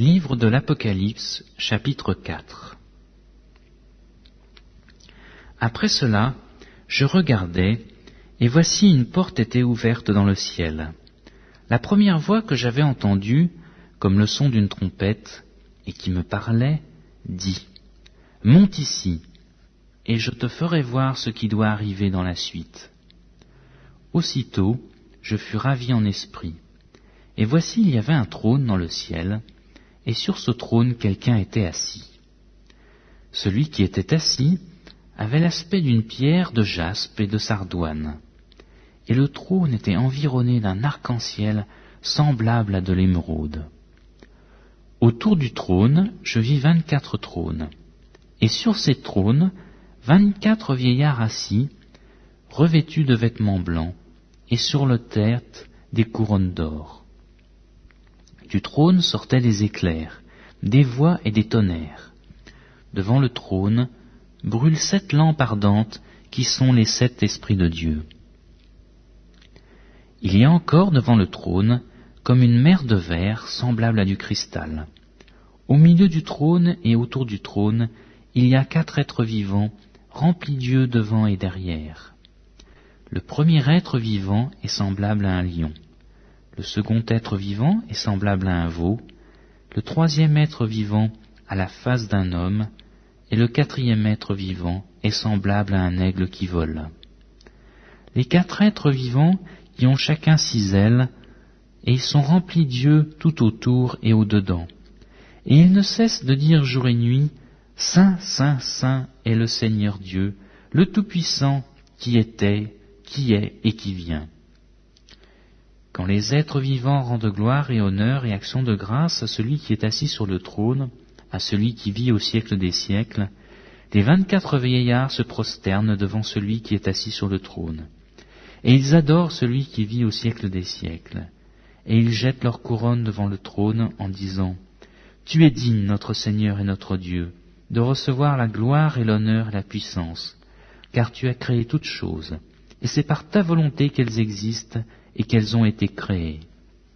Livre de l'Apocalypse, chapitre 4 Après cela, je regardais, et voici une porte était ouverte dans le ciel. La première voix que j'avais entendue, comme le son d'une trompette, et qui me parlait, dit Monte ici, et je te ferai voir ce qui doit arriver dans la suite. Aussitôt, je fus ravi en esprit, et voici il y avait un trône dans le ciel, et sur ce trône quelqu'un était assis. Celui qui était assis avait l'aspect d'une pierre de jaspe et de sardoine, et le trône était environné d'un arc-en-ciel semblable à de l'émeraude. Autour du trône, je vis vingt-quatre trônes, et sur ces trônes, vingt-quatre vieillards assis, revêtus de vêtements blancs, et sur le tête des couronnes d'or. Du trône sortaient des éclairs, des voix et des tonnerres. Devant le trône brûlent sept lampes ardentes qui sont les sept esprits de Dieu. Il y a encore devant le trône comme une mer de verre semblable à du cristal. Au milieu du trône et autour du trône, il y a quatre êtres vivants remplis d'yeux devant et derrière. Le premier être vivant est semblable à un lion. Le second être vivant est semblable à un veau, le troisième être vivant à la face d'un homme, et le quatrième être vivant est semblable à un aigle qui vole. Les quatre êtres vivants y ont chacun six ailes, et ils sont remplis d'yeux tout autour et au-dedans. Et ils ne cessent de dire jour et nuit, Saint, Saint, Saint est le Seigneur Dieu, le Tout-Puissant, qui était, qui est et qui vient. Quand les êtres vivants rendent gloire et honneur et action de grâce à celui qui est assis sur le trône, à celui qui vit au siècle des siècles, les vingt-quatre vieillards se prosternent devant celui qui est assis sur le trône. Et ils adorent celui qui vit au siècle des siècles. Et ils jettent leur couronne devant le trône en disant, Tu es digne, notre Seigneur et notre Dieu, de recevoir la gloire et l'honneur et la puissance, car tu as créé toutes choses, et c'est par ta volonté qu'elles existent et qu'elles ont été créées.